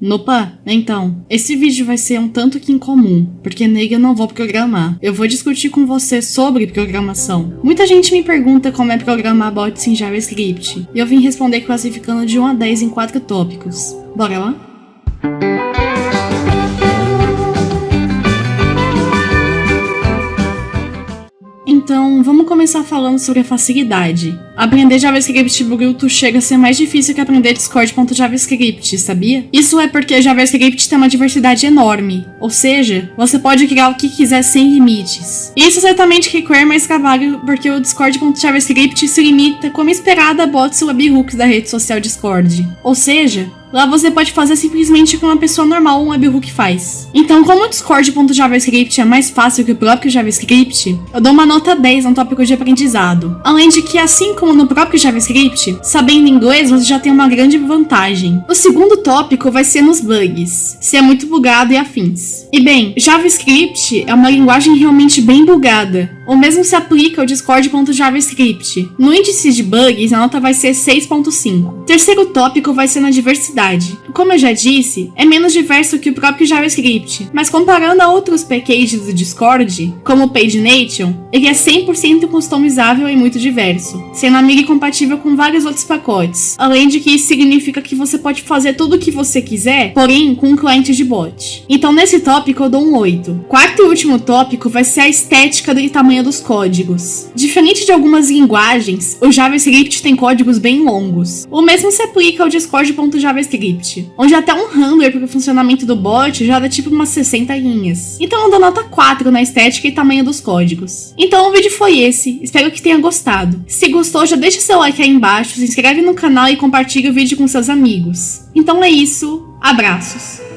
Nopa, então, esse vídeo vai ser um tanto que incomum, porque nele eu não vou programar. Eu vou discutir com você sobre programação. Muita gente me pergunta como é programar bots em JavaScript, e eu vim responder classificando de 1 a 10 em 4 tópicos. Bora lá? Então, vamos começar falando sobre a facilidade. Aprender JavaScript bruto chega a ser mais difícil que aprender Discord.javascript, sabia? Isso é porque JavaScript tem uma diversidade enorme, ou seja, você pode criar o que quiser sem limites. Isso certamente requer mais trabalho porque o Discord.javascript se limita, como esperado, a bots e webhooks da rede social Discord. Ou seja, Lá você pode fazer simplesmente como uma pessoa normal um webhook faz. Então, como o Discord.javascript é mais fácil que o próprio JavaScript, eu dou uma nota 10 no tópico de aprendizado. Além de que, assim como no próprio JavaScript, sabendo inglês você já tem uma grande vantagem. O segundo tópico vai ser nos bugs, se é muito bugado e afins. E bem, JavaScript é uma linguagem realmente bem bugada. O mesmo se aplica ao Discord.javascript. No índice de bugs, a nota vai ser 6.5. Terceiro tópico vai ser na diversidade. Como eu já disse, é menos diverso que o próprio JavaScript, mas comparando a outros packages do Discord, como o PageNation, ele é 100% customizável e muito diverso, sendo amigo e compatível com vários outros pacotes. Além de que isso significa que você pode fazer tudo o que você quiser, porém com um cliente de bot. Então nesse tópico eu dou um 8. Quarto e último tópico vai ser a estética do tamanho dos códigos. Diferente de algumas linguagens, o JavaScript tem códigos bem longos. O mesmo se aplica ao Discord.javascript, onde até um handler para o funcionamento do bot já dá tipo umas 60 linhas. Então eu dou nota 4 na estética e tamanho dos códigos. Então o vídeo foi esse, espero que tenha gostado. Se gostou, já deixa seu like aí embaixo, se inscreve no canal e compartilha o vídeo com seus amigos. Então é isso, abraços!